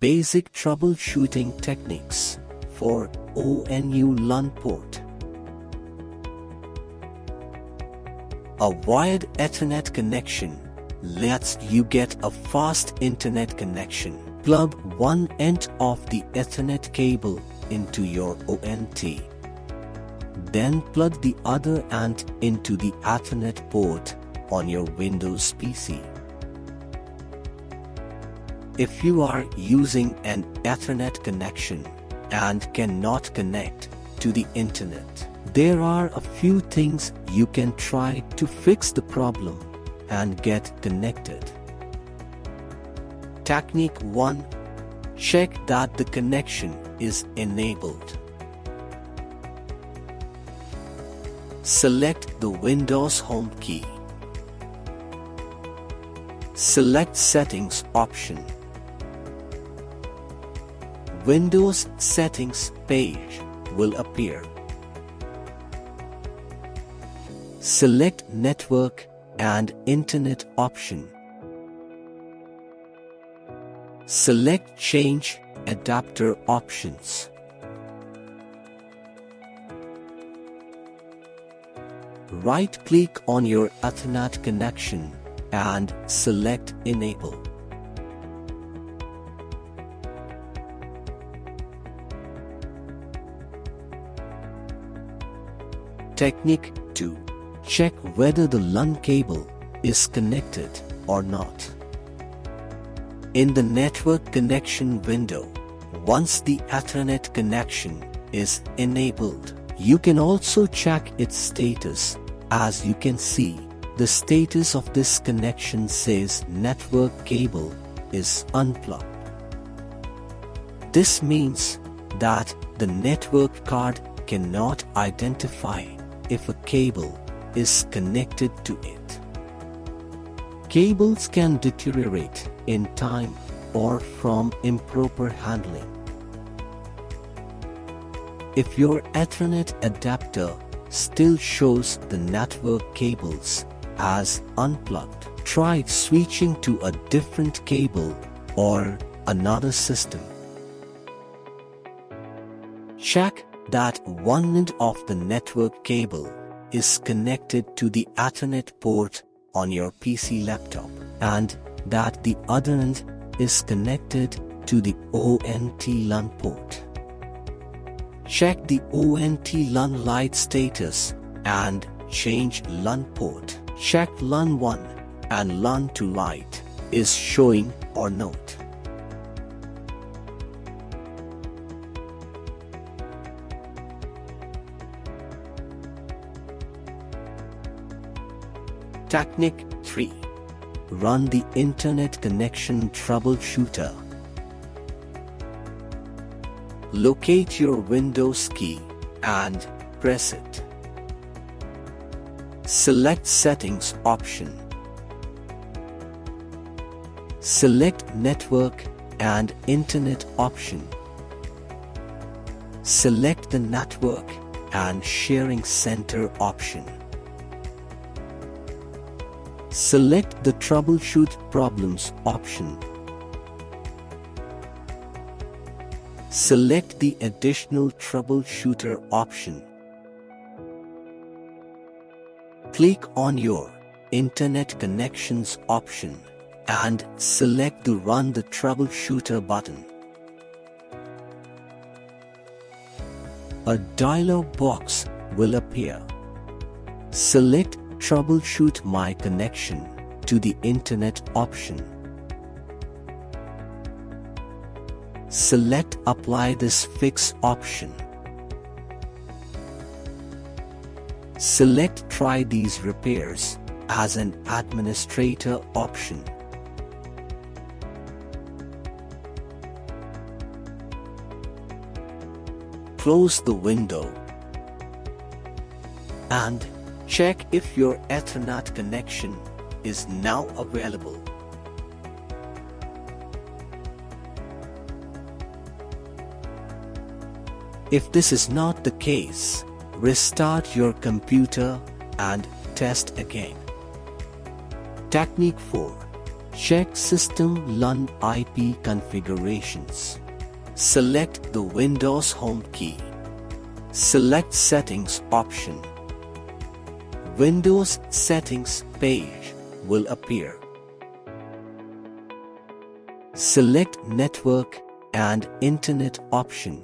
Basic troubleshooting techniques for ONU LAN port. A wired Ethernet connection lets you get a fast internet connection. Plug one end of the Ethernet cable into your ONT. Then plug the other end into the Ethernet port on your Windows PC. If you are using an Ethernet connection and cannot connect to the internet, there are a few things you can try to fix the problem and get connected. Technique 1. Check that the connection is enabled. Select the Windows Home key. Select Settings option. Windows Settings page will appear. Select Network and Internet option. Select Change Adapter options. Right-click on your Ethernet connection and select Enable. Technique 2. Check whether the LAN cable is connected or not. In the network connection window, once the Ethernet connection is enabled, you can also check its status. As you can see, the status of this connection says network cable is unplugged. This means that the network card cannot identify if a cable is connected to it. Cables can deteriorate in time or from improper handling. If your Ethernet adapter still shows the network cables as unplugged, try switching to a different cable or another system. Check that one end of the network cable is connected to the Ethernet port on your PC laptop and that the other end is connected to the ONT LAN port. Check the ONT LAN light status and change LAN port. Check LAN 1 and LAN 2 light is showing or not. Technique 3. Run the Internet Connection Troubleshooter. Locate your Windows key and press it. Select Settings option. Select Network and Internet option. Select the Network and Sharing Center option. Select the Troubleshoot Problems option. Select the Additional Troubleshooter option. Click on your Internet Connections option and select the Run the Troubleshooter button. A dialog box will appear. Select Troubleshoot my connection to the internet option. Select Apply this fix option. Select Try these repairs as an administrator option. Close the window and Check if your Ethernet connection is now available. If this is not the case, restart your computer and test again. Technique 4. Check System LAN IP configurations. Select the Windows Home key. Select Settings option. Windows Settings page will appear. Select Network and Internet option.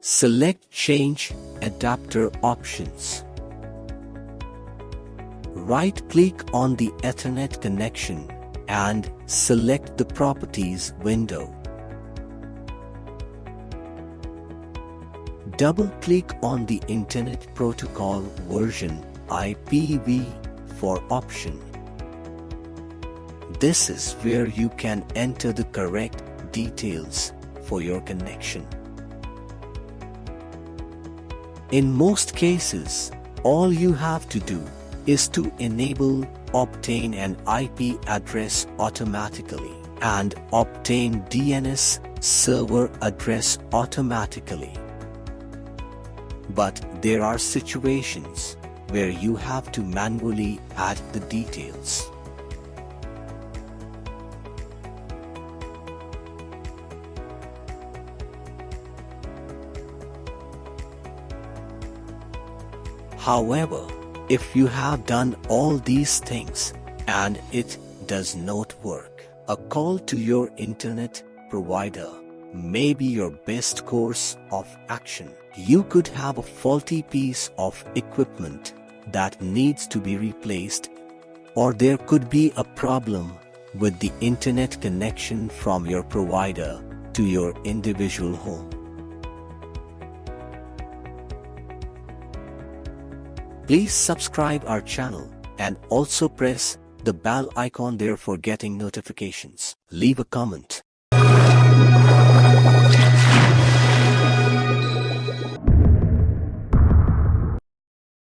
Select Change Adapter options. Right-click on the Ethernet connection and select the Properties window. Double-click on the Internet Protocol version IPv4 option. This is where you can enter the correct details for your connection. In most cases, all you have to do is to enable obtain an IP address automatically and obtain DNS server address automatically. But there are situations where you have to manually add the details. However, if you have done all these things and it does not work, a call to your internet provider may be your best course of action. You could have a faulty piece of equipment that needs to be replaced or there could be a problem with the internet connection from your provider to your individual home. Please subscribe our channel and also press the bell icon there for getting notifications. Leave a comment.